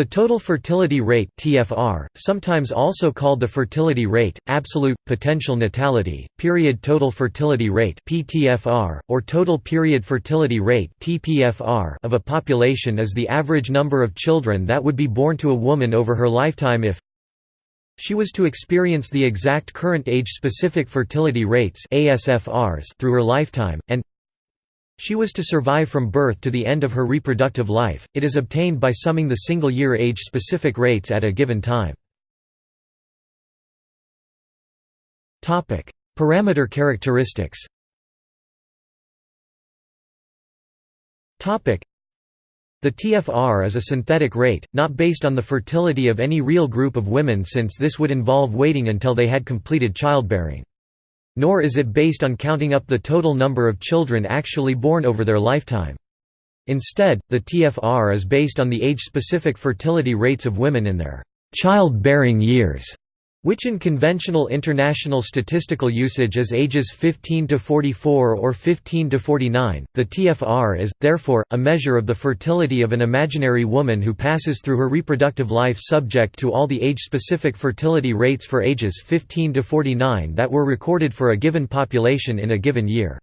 The total fertility rate (TFR), sometimes also called the fertility rate, absolute potential natality, period total fertility rate (PTFR), or total period fertility rate (TPFR) of a population is the average number of children that would be born to a woman over her lifetime if she was to experience the exact current age-specific fertility rates (ASFRs) through her lifetime and she was to survive from birth to the end of her reproductive life, it is obtained by summing the single-year age-specific rates at a given time. Parameter characteristics the TFR is a synthetic rate, not based on the fertility of any real group of women since this would involve waiting until they had completed childbearing. Nor is it based on counting up the total number of children actually born over their lifetime. Instead, the TFR is based on the age-specific fertility rates of women in their child-bearing years which in conventional international statistical usage is ages 15 to 44 or 15 to 49. The TFR is, therefore, a measure of the fertility of an imaginary woman who passes through her reproductive life subject to all the age-specific fertility rates for ages 15 to 49 that were recorded for a given population in a given year.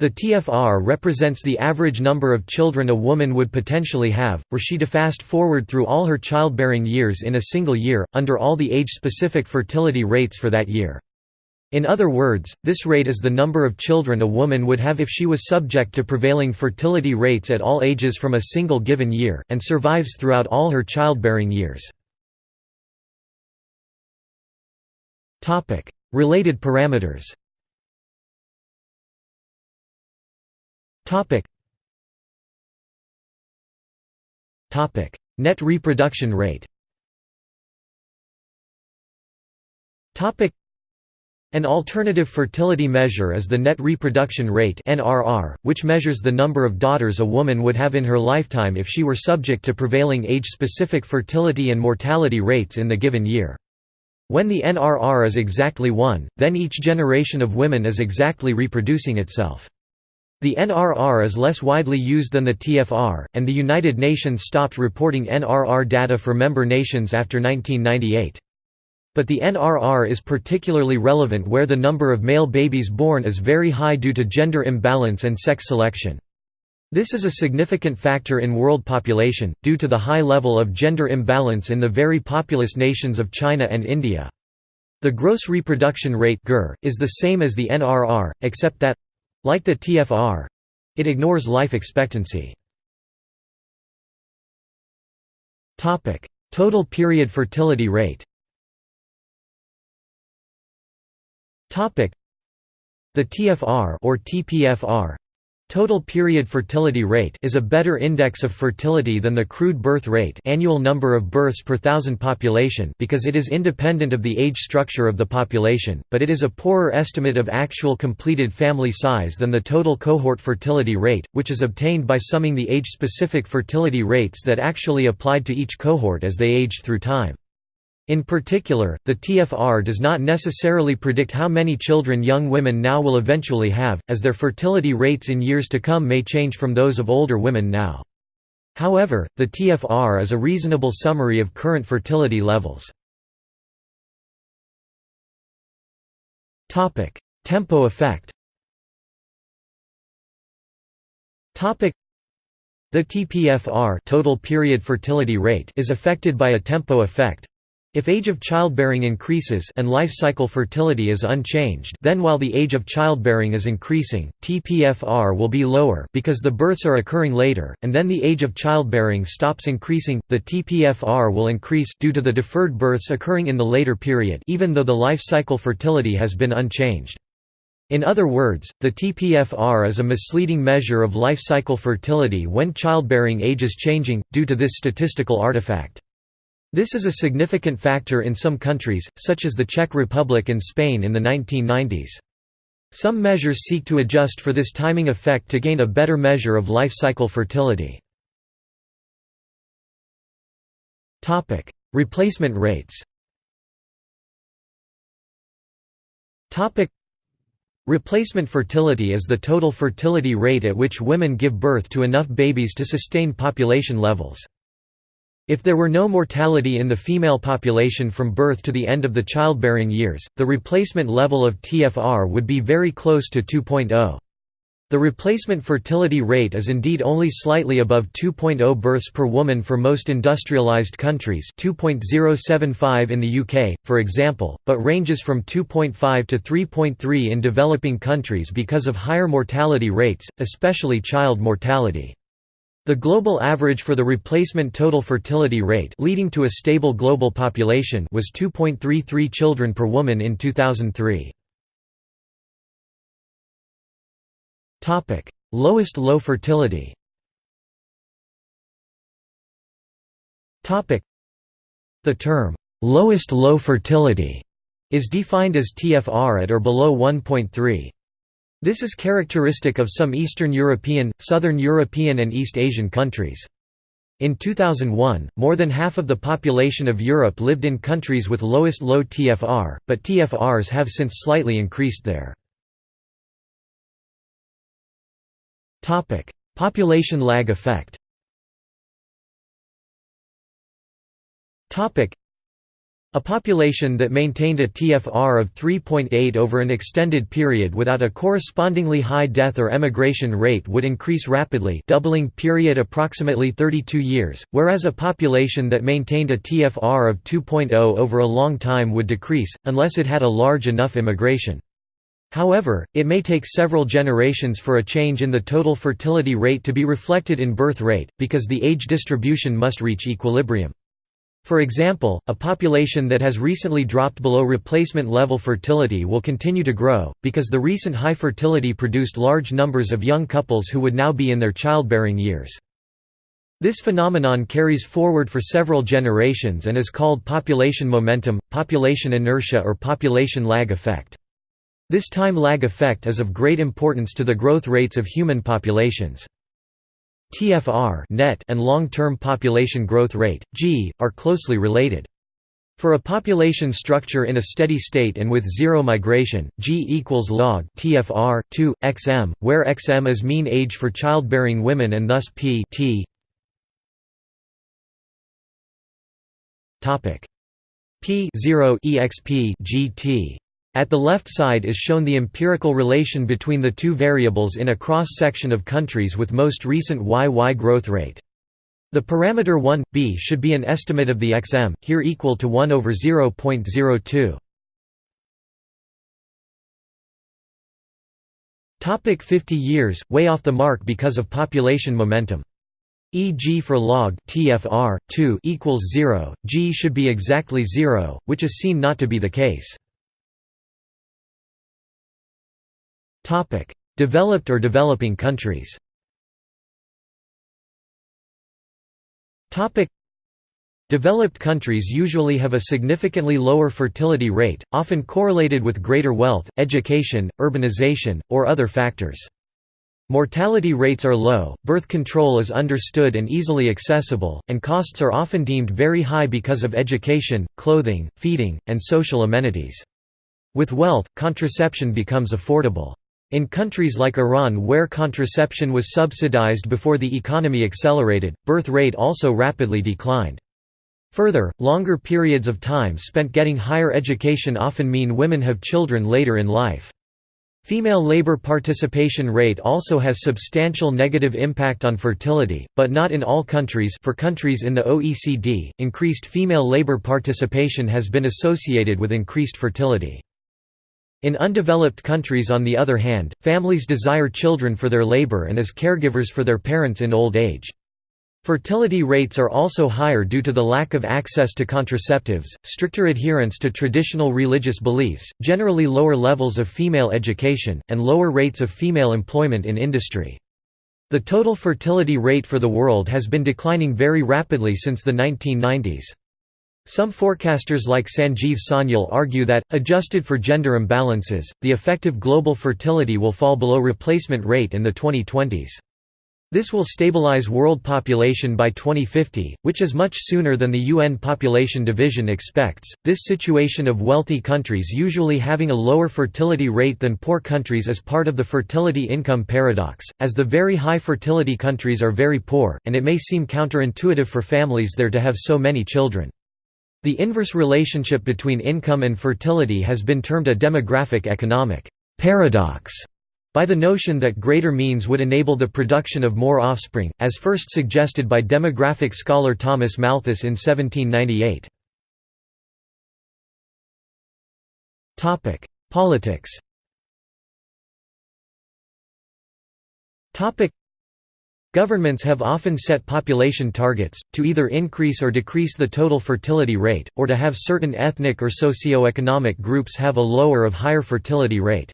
The TFR represents the average number of children a woman would potentially have, were she to fast forward through all her childbearing years in a single year, under all the age-specific fertility rates for that year. In other words, this rate is the number of children a woman would have if she was subject to prevailing fertility rates at all ages from a single given year, and survives throughout all her childbearing years. Related parameters Topic. Topic. Net reproduction rate Topic. An alternative fertility measure is the net reproduction rate (NRR), which measures the number of daughters a woman would have in her lifetime if she were subject to prevailing age-specific fertility and mortality rates in the given year. When the NRR is exactly 1, then each generation of women is exactly reproducing itself. The NRR is less widely used than the TFR, and the United Nations stopped reporting NRR data for member nations after 1998. But the NRR is particularly relevant where the number of male babies born is very high due to gender imbalance and sex selection. This is a significant factor in world population, due to the high level of gender imbalance in the very populous nations of China and India. The gross reproduction rate is the same as the NRR, except that like the TFR it ignores life expectancy. Total period fertility rate The TFR or TPFR Total period fertility rate is a better index of fertility than the crude birth rate annual number of births per thousand population because it is independent of the age structure of the population, but it is a poorer estimate of actual completed family size than the total cohort fertility rate, which is obtained by summing the age-specific fertility rates that actually applied to each cohort as they aged through time. In particular, the TFR does not necessarily predict how many children young women now will eventually have, as their fertility rates in years to come may change from those of older women now. However, the TFR is a reasonable summary of current fertility levels. Tempo effect the TPFR total period fertility rate is affected by a tempo effect, if age of childbearing increases and life cycle fertility is unchanged then while the age of childbearing is increasing, TPFR will be lower because the births are occurring later, and then the age of childbearing stops increasing, the TPFR will increase due to the deferred births occurring in the later period even though the life cycle fertility has been unchanged. In other words, the TPFR is a misleading measure of life cycle fertility when childbearing age is changing, due to this statistical artifact. This is a significant factor in some countries, such as the Czech Republic and Spain in the 1990s. Some measures seek to adjust for this timing effect to gain a better measure of life cycle fertility. Replacement rates Replacement fertility is the total fertility rate at which women give birth to enough babies to sustain population levels. If there were no mortality in the female population from birth to the end of the childbearing years, the replacement level of TFR would be very close to 2.0. The replacement fertility rate is indeed only slightly above 2.0 births per woman for most industrialized countries 2.075 in the UK, for example, but ranges from 2.5 to 3.3 in developing countries because of higher mortality rates, especially child mortality. The global average for the replacement total fertility rate leading to a stable global population was 2.33 children per woman in 2003. Topic: Lowest low fertility. Topic: The term lowest low fertility is defined as TFR at or below 1.3. This is characteristic of some Eastern European, Southern European and East Asian countries. In 2001, more than half of the population of Europe lived in countries with lowest low TFR, but TFRs have since slightly increased there. Population lag effect. A population that maintained a TFR of 3.8 over an extended period without a correspondingly high death or emigration rate would increase rapidly doubling period approximately 32 years, whereas a population that maintained a TFR of 2.0 over a long time would decrease, unless it had a large enough immigration. However, it may take several generations for a change in the total fertility rate to be reflected in birth rate, because the age distribution must reach equilibrium. For example, a population that has recently dropped below replacement level fertility will continue to grow, because the recent high fertility produced large numbers of young couples who would now be in their childbearing years. This phenomenon carries forward for several generations and is called population momentum, population inertia or population lag effect. This time lag effect is of great importance to the growth rates of human populations. TFR net and long-term population growth rate, G, are closely related. For a population structure in a steady state and with zero migration, G equals log TFR 2 xm, where xm is mean age for childbearing women and thus p t. Topic p 0 exp gt at the left side is shown the empirical relation between the two variables in a cross-section of countries with most recent YY growth rate. The parameter 1, b should be an estimate of the xm, here equal to 1 over 0.02. Topic 50 years, way off the mark because of population momentum. E.g. for log TFR 2 equals 0, g should be exactly 0, which is seen not to be the case. Developed or developing countries Developed countries usually have a significantly lower fertility rate, often correlated with greater wealth, education, urbanization, or other factors. Mortality rates are low, birth control is understood and easily accessible, and costs are often deemed very high because of education, clothing, feeding, and social amenities. With wealth, contraception becomes affordable. In countries like Iran where contraception was subsidized before the economy accelerated, birth rate also rapidly declined. Further, longer periods of time spent getting higher education often mean women have children later in life. Female labor participation rate also has substantial negative impact on fertility, but not in all countries for countries in the OECD, increased female labor participation has been associated with increased fertility. In undeveloped countries on the other hand, families desire children for their labor and as caregivers for their parents in old age. Fertility rates are also higher due to the lack of access to contraceptives, stricter adherence to traditional religious beliefs, generally lower levels of female education, and lower rates of female employment in industry. The total fertility rate for the world has been declining very rapidly since the 1990s. Some forecasters like Sanjeev Sanyal argue that, adjusted for gender imbalances, the effective global fertility will fall below replacement rate in the 2020s. This will stabilize world population by 2050, which is much sooner than the UN Population Division expects. This situation of wealthy countries usually having a lower fertility rate than poor countries is part of the fertility income paradox, as the very high fertility countries are very poor, and it may seem counterintuitive for families there to have so many children. The inverse relationship between income and fertility has been termed a demographic economic paradox by the notion that greater means would enable the production of more offspring, as first suggested by demographic scholar Thomas Malthus in 1798. Politics Governments have often set population targets, to either increase or decrease the total fertility rate, or to have certain ethnic or socio-economic groups have a lower or higher fertility rate.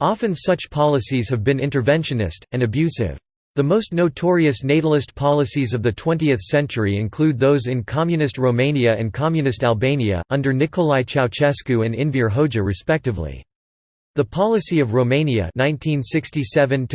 Often such policies have been interventionist, and abusive. The most notorious natalist policies of the 20th century include those in Communist Romania and Communist Albania, under Nicolae Ceausescu and Enver Hoxha respectively. The policy of Romania 1967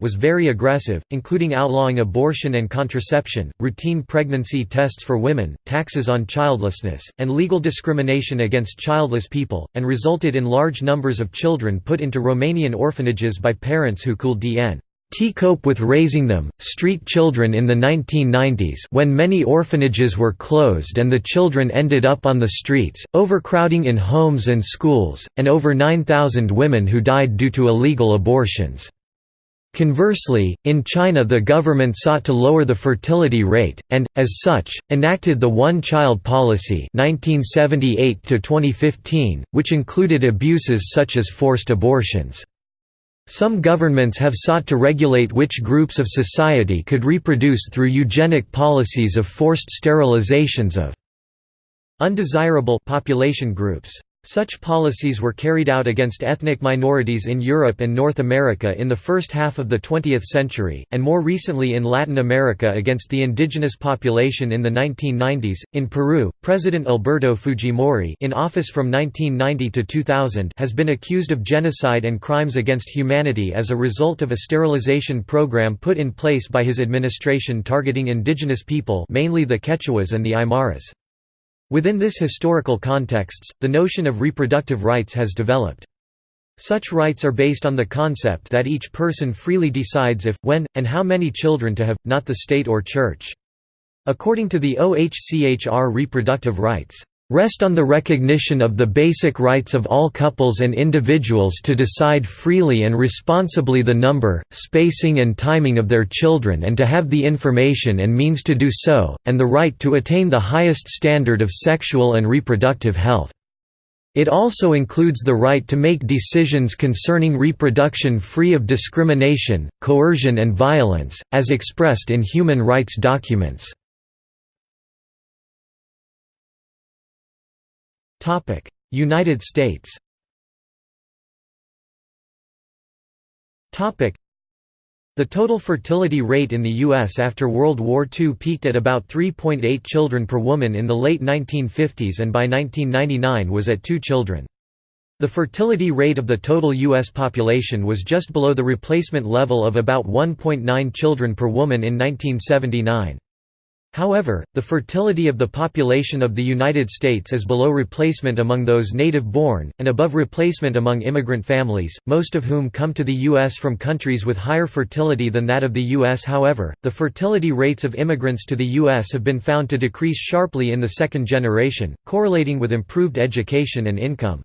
was very aggressive, including outlawing abortion and contraception, routine pregnancy tests for women, taxes on childlessness, and legal discrimination against childless people, and resulted in large numbers of children put into Romanian orphanages by parents who could dn T cope with raising them. Street children in the 1990s when many orphanages were closed and the children ended up on the streets, overcrowding in homes and schools, and over 9,000 women who died due to illegal abortions. Conversely, in China the government sought to lower the fertility rate, and, as such, enacted the one-child policy 1978 which included abuses such as forced abortions. Some governments have sought to regulate which groups of society could reproduce through eugenic policies of forced sterilizations of undesirable population groups. Such policies were carried out against ethnic minorities in Europe and North America in the first half of the 20th century, and more recently in Latin America against the indigenous population in the 1990s. In Peru, President Alberto Fujimori, in office from 1990 to 2000, has been accused of genocide and crimes against humanity as a result of a sterilization program put in place by his administration targeting indigenous people, mainly the Quechuas and the Aymaras. Within this historical contexts, the notion of reproductive rights has developed. Such rights are based on the concept that each person freely decides if, when, and how many children to have, not the state or church. According to the OHCHR reproductive rights rest on the recognition of the basic rights of all couples and individuals to decide freely and responsibly the number, spacing and timing of their children and to have the information and means to do so, and the right to attain the highest standard of sexual and reproductive health. It also includes the right to make decisions concerning reproduction free of discrimination, coercion and violence, as expressed in human rights documents. United States the total fertility rate in the U.S. after World War II peaked at about 3.8 children per woman in the late 1950s and by 1999 was at 2 children. The fertility rate of the total U.S. population was just below the replacement level of about 1.9 children per woman in 1979. However, the fertility of the population of the United States is below replacement among those native-born, and above replacement among immigrant families, most of whom come to the U.S. from countries with higher fertility than that of the U.S. However, the fertility rates of immigrants to the U.S. have been found to decrease sharply in the second generation, correlating with improved education and income.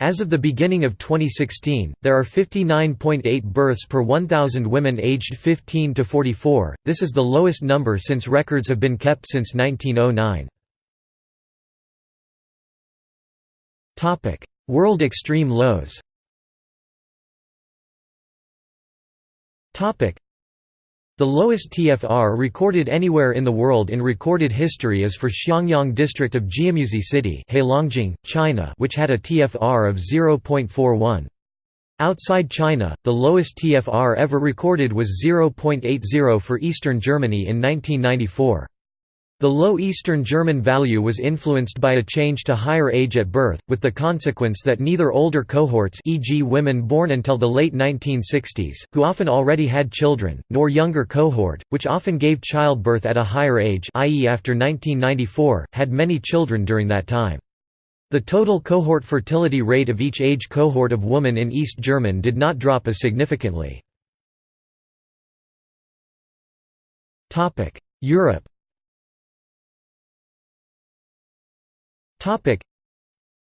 As of the beginning of 2016, there are 59.8 births per 1,000 women aged 15 to 44, this is the lowest number since records have been kept since 1909. World extreme lows the lowest TFR recorded anywhere in the world in recorded history is for Xiangyang district of Jiamusi City Heilongjiang, China which had a TFR of 0.41. Outside China, the lowest TFR ever recorded was 0.80 for eastern Germany in 1994. The low Eastern German value was influenced by a change to higher age at birth, with the consequence that neither older cohorts e.g. women born until the late 1960s, who often already had children, nor younger cohort, which often gave childbirth at a higher age i.e. after 1994, had many children during that time. The total cohort fertility rate of each age cohort of woman in East German did not drop as significantly. Europe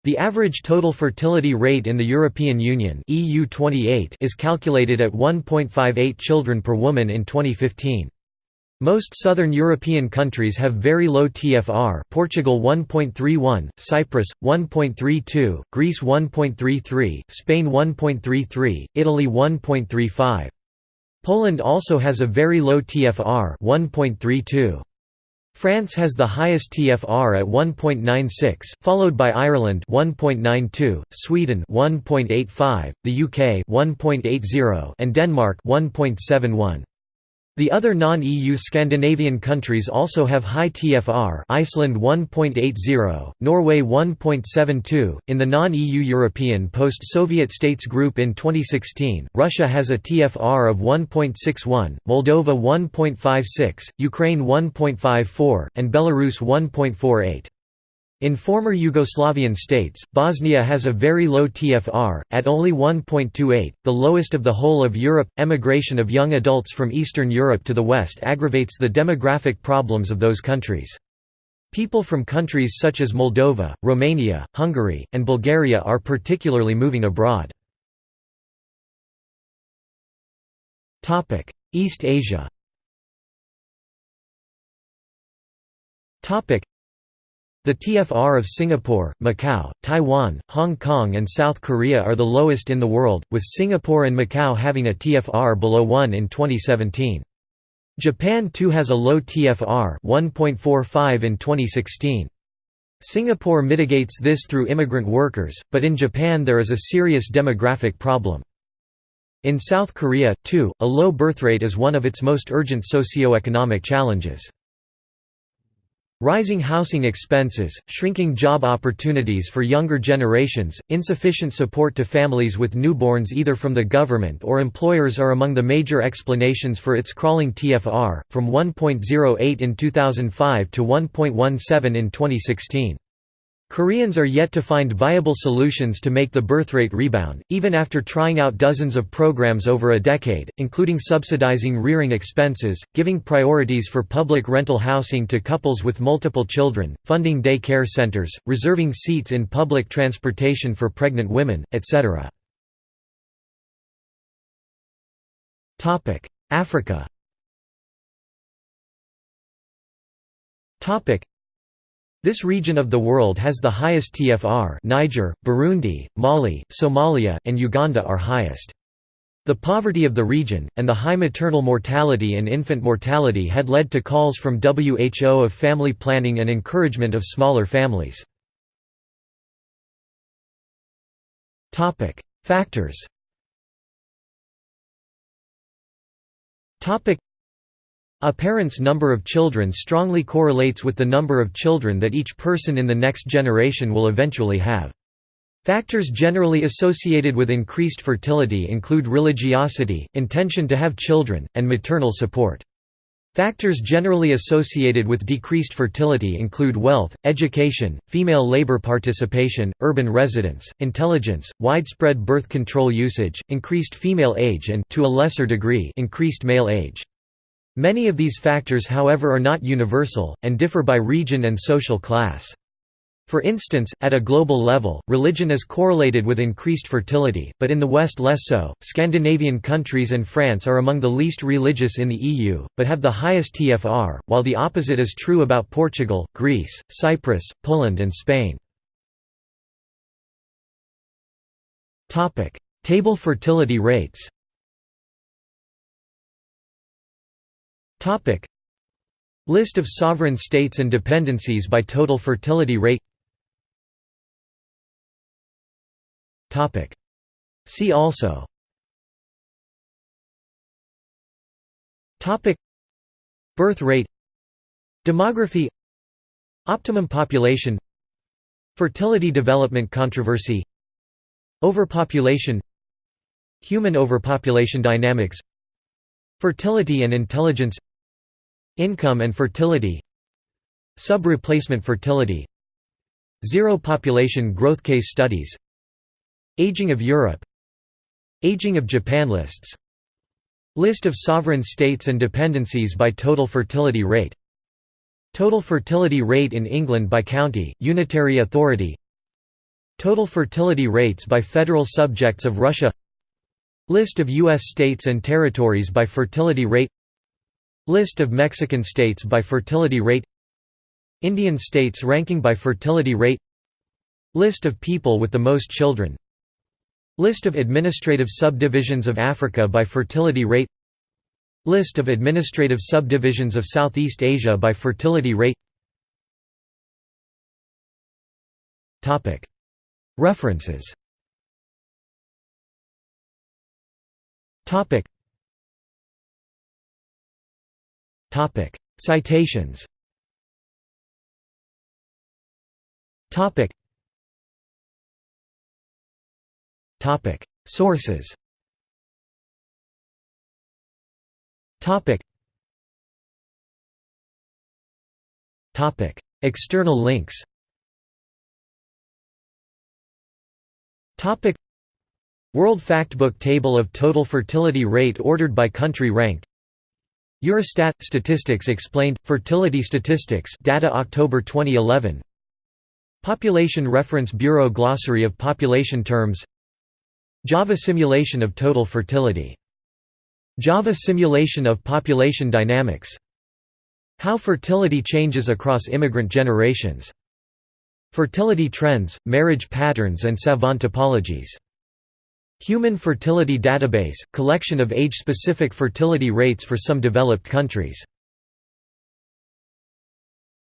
The average total fertility rate in the European Union EU 28 is calculated at 1.58 children per woman in 2015. Most southern European countries have very low TFR Portugal 1.31, Cyprus, 1.32, Greece 1.33, Spain 1.33, Italy 1.35. Poland also has a very low TFR 1.32. France has the highest TFR at 1.96, followed by Ireland 1.92, Sweden 1.85, the UK 1.80 and Denmark 1.71. The other non-EU Scandinavian countries also have high TFR Iceland 1.80, Norway 1.72. In the non-EU European post-Soviet states group in 2016, Russia has a TFR of 1.61, Moldova 1.56, Ukraine 1.54, and Belarus 1.48. In former Yugoslavian states, Bosnia has a very low TFR, at only 1.28, the lowest of the whole of Europe. Emigration of young adults from Eastern Europe to the West aggravates the demographic problems of those countries. People from countries such as Moldova, Romania, Hungary, and Bulgaria are particularly moving abroad. East Asia the TFR of Singapore, Macau, Taiwan, Hong Kong and South Korea are the lowest in the world, with Singapore and Macau having a TFR below 1 in 2017. Japan too has a low TFR 1.45 in 2016. Singapore mitigates this through immigrant workers, but in Japan there is a serious demographic problem. In South Korea, too, a low birthrate is one of its most urgent socio-economic challenges. Rising housing expenses, shrinking job opportunities for younger generations, insufficient support to families with newborns either from the government or employers are among the major explanations for its crawling TFR, from 1.08 in 2005 to 1.17 in 2016. Koreans are yet to find viable solutions to make the birthrate rebound, even after trying out dozens of programs over a decade, including subsidizing rearing expenses, giving priorities for public rental housing to couples with multiple children, funding day care centers, reserving seats in public transportation for pregnant women, etc. Africa this region of the world has the highest TFR Niger, Burundi, Mali, Somalia, and Uganda are highest. The poverty of the region, and the high maternal mortality and infant mortality had led to calls from WHO of family planning and encouragement of smaller families. Factors a parent's number of children strongly correlates with the number of children that each person in the next generation will eventually have. Factors generally associated with increased fertility include religiosity, intention to have children, and maternal support. Factors generally associated with decreased fertility include wealth, education, female labor participation, urban residence, intelligence, widespread birth control usage, increased female age and to a lesser degree increased male age. Many of these factors however are not universal, and differ by region and social class. For instance, at a global level, religion is correlated with increased fertility, but in the West less so. Scandinavian countries and France are among the least religious in the EU, but have the highest TFR, while the opposite is true about Portugal, Greece, Cyprus, Poland, and Spain. Table fertility rates Topic. List of sovereign states and dependencies by total fertility rate. Topic. See also. Topic. Birth rate. Demography. Optimum population. Fertility development controversy. Overpopulation. Human overpopulation dynamics. Fertility and intelligence Income and fertility Sub-replacement fertility Zero population growth case studies Aging of Europe Aging of Japan lists List of sovereign states and dependencies by total fertility rate Total fertility rate in England by county, unitary authority Total fertility rates by federal subjects of Russia List of U.S. states and territories by fertility rate List of Mexican states by fertility rate Indian states ranking by fertility rate List of people with the most children List of administrative subdivisions of Africa by fertility rate List of administrative subdivisions of Southeast Asia by fertility rate References Citations. Sources. External links. Topic. World Factbook Table of total fertility rate ordered by country ranked Eurostat – Statistics Explained – Fertility Statistics data October 2011 Population Reference Bureau Glossary of population terms Java simulation of total fertility. Java simulation of population dynamics. How fertility changes across immigrant generations. Fertility trends, marriage patterns and savant topologies. Human Fertility Database – collection of age-specific fertility rates for some developed countries